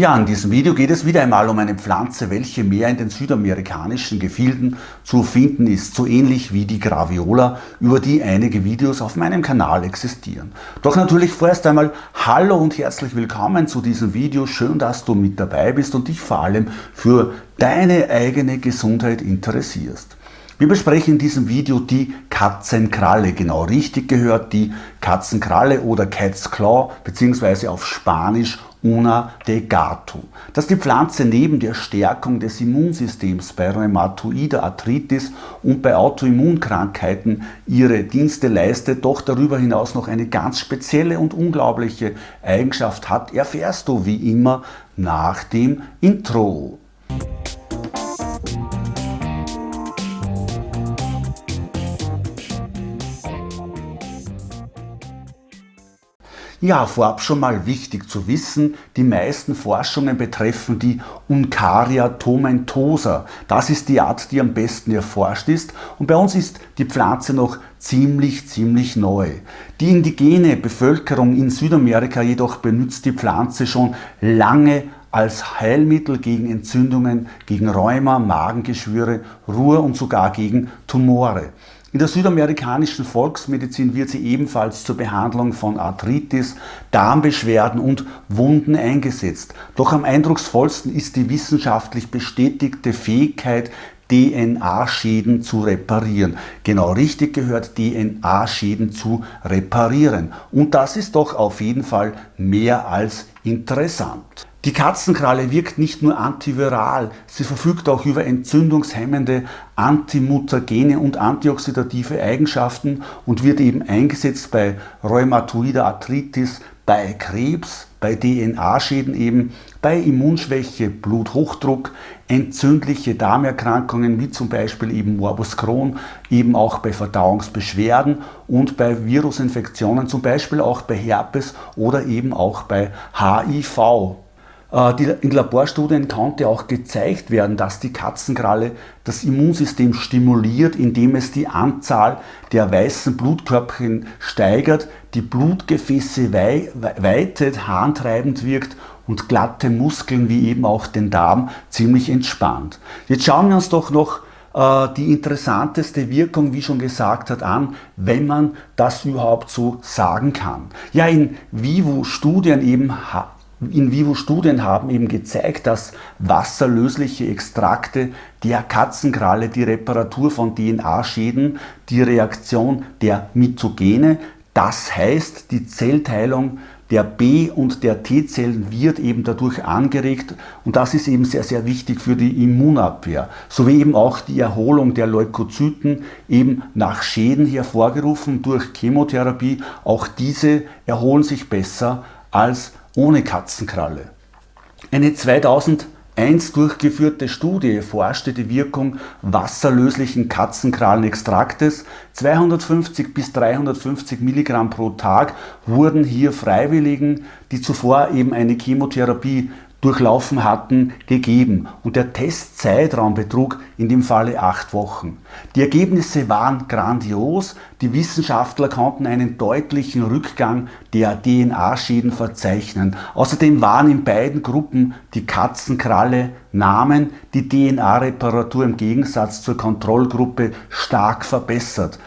Ja, in diesem Video geht es wieder einmal um eine Pflanze, welche mehr in den südamerikanischen Gefilden zu finden ist, so ähnlich wie die Graviola, über die einige Videos auf meinem Kanal existieren. Doch natürlich vorerst einmal Hallo und herzlich willkommen zu diesem Video. Schön, dass du mit dabei bist und dich vor allem für deine eigene Gesundheit interessierst. Wir besprechen in diesem Video die Katzenkralle, genau richtig gehört, die Katzenkralle oder Cat's Claw, beziehungsweise auf Spanisch Una de Gato. Dass die Pflanze neben der Stärkung des Immunsystems bei rheumatoider Arthritis und bei Autoimmunkrankheiten ihre Dienste leistet, doch darüber hinaus noch eine ganz spezielle und unglaubliche Eigenschaft hat, erfährst du wie immer nach dem Intro. Ja, vorab schon mal wichtig zu wissen, die meisten Forschungen betreffen die Uncaria tomentosa. Das ist die Art, die am besten erforscht ist und bei uns ist die Pflanze noch ziemlich, ziemlich neu. Die indigene Bevölkerung in Südamerika jedoch benutzt die Pflanze schon lange als Heilmittel gegen Entzündungen, gegen Rheuma, Magengeschwüre, Ruhr und sogar gegen Tumore. In der südamerikanischen Volksmedizin wird sie ebenfalls zur Behandlung von Arthritis, Darmbeschwerden und Wunden eingesetzt. Doch am eindrucksvollsten ist die wissenschaftlich bestätigte Fähigkeit, DNA-Schäden zu reparieren. Genau richtig gehört, DNA-Schäden zu reparieren. Und das ist doch auf jeden Fall mehr als interessant. Die Katzenkralle wirkt nicht nur antiviral, sie verfügt auch über entzündungshemmende, antimutagene und antioxidative Eigenschaften und wird eben eingesetzt bei rheumatoider Arthritis, bei Krebs, bei DNA-Schäden eben, bei Immunschwäche, Bluthochdruck, entzündliche Darmerkrankungen wie zum Beispiel eben Morbus Crohn, eben auch bei Verdauungsbeschwerden und bei Virusinfektionen, zum Beispiel auch bei Herpes oder eben auch bei HIV. Äh, in Laborstudien konnte auch gezeigt werden, dass die Katzenkralle das Immunsystem stimuliert, indem es die Anzahl der weißen Blutkörperchen steigert, die Blutgefäße weitet, harntreibend wirkt und glatte Muskeln wie eben auch den Darm ziemlich entspannt. Jetzt schauen wir uns doch noch äh, die interessanteste Wirkung, wie schon gesagt hat, an, wenn man das überhaupt so sagen kann. Ja, in Vivo-Studien eben in-vivo-Studien haben eben gezeigt, dass wasserlösliche Extrakte der Katzenkralle die Reparatur von DNA-Schäden, die Reaktion der Mitogene, das heißt die Zellteilung der B- und der T-Zellen wird eben dadurch angeregt und das ist eben sehr, sehr wichtig für die Immunabwehr, sowie eben auch die Erholung der Leukozyten eben nach Schäden hervorgerufen durch Chemotherapie. Auch diese erholen sich besser als ohne Katzenkralle. Eine 2001 durchgeführte Studie erforschte die Wirkung wasserlöslichen Katzenkrallenextraktes. 250 bis 350 Milligramm pro Tag wurden hier Freiwilligen, die zuvor eben eine Chemotherapie durchlaufen hatten, gegeben und der Testzeitraum betrug in dem Falle acht Wochen. Die Ergebnisse waren grandios, die Wissenschaftler konnten einen deutlichen Rückgang der DNA-Schäden verzeichnen. Außerdem waren in beiden Gruppen die Katzenkralle Namen die DNA-Reparatur im Gegensatz zur Kontrollgruppe stark verbessert.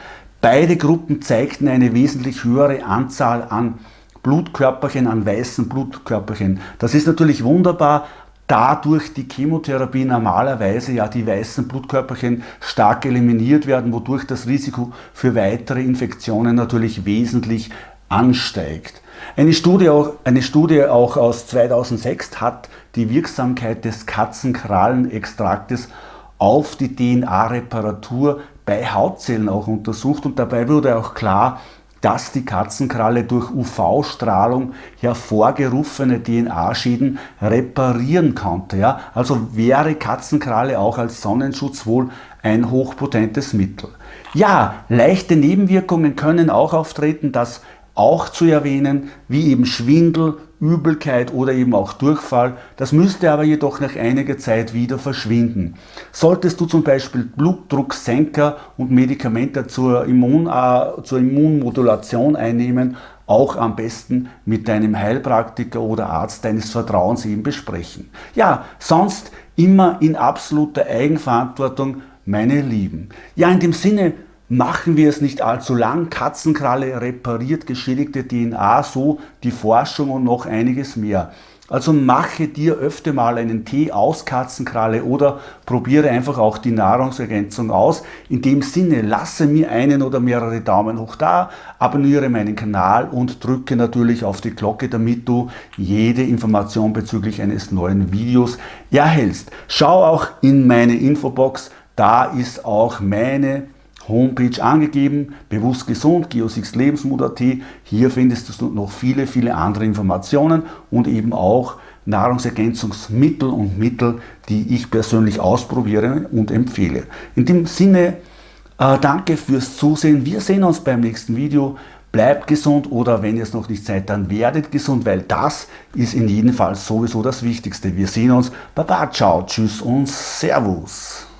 Beide Gruppen zeigten eine wesentlich höhere Anzahl an Blutkörperchen an weißen Blutkörperchen. Das ist natürlich wunderbar, da durch die Chemotherapie normalerweise ja die weißen Blutkörperchen stark eliminiert werden, wodurch das Risiko für weitere Infektionen natürlich wesentlich ansteigt. Eine Studie, auch, eine Studie auch aus 2006 hat die Wirksamkeit des Katzenkrallenextraktes auf die DNA-Reparatur bei Hautzellen auch untersucht und dabei wurde auch klar, dass die Katzenkralle durch UV-Strahlung hervorgerufene DNA-Schäden reparieren konnte. Ja? Also wäre Katzenkralle auch als Sonnenschutz wohl ein hochpotentes Mittel. Ja, leichte Nebenwirkungen können auch auftreten, das auch zu erwähnen, wie eben Schwindel, Übelkeit oder eben auch Durchfall. Das müsste aber jedoch nach einiger Zeit wieder verschwinden. Solltest du zum Beispiel Blutdrucksenker und Medikamente zur, Immun, äh, zur Immunmodulation einnehmen, auch am besten mit deinem Heilpraktiker oder Arzt deines Vertrauens eben besprechen. Ja, sonst immer in absoluter Eigenverantwortung, meine Lieben. Ja, in dem Sinne, machen wir es nicht allzu lang. Katzenkralle repariert geschädigte DNA, so die Forschung und noch einiges mehr. Also mache dir öfter mal einen Tee aus Katzenkralle oder probiere einfach auch die Nahrungsergänzung aus. In dem Sinne, lasse mir einen oder mehrere Daumen hoch da, abonniere meinen Kanal und drücke natürlich auf die Glocke, damit du jede Information bezüglich eines neuen Videos erhältst. Schau auch in meine Infobox, da ist auch meine Homepage angegeben, bewusst gesund, Geosix Lebensmut.at. Hier findest du noch viele, viele andere Informationen und eben auch Nahrungsergänzungsmittel und Mittel, die ich persönlich ausprobiere und empfehle. In dem Sinne, äh, danke fürs Zusehen. Wir sehen uns beim nächsten Video. Bleibt gesund oder wenn ihr es noch nicht seid, dann werdet gesund, weil das ist in jedem Fall sowieso das Wichtigste. Wir sehen uns. Baba, ciao, tschüss und Servus.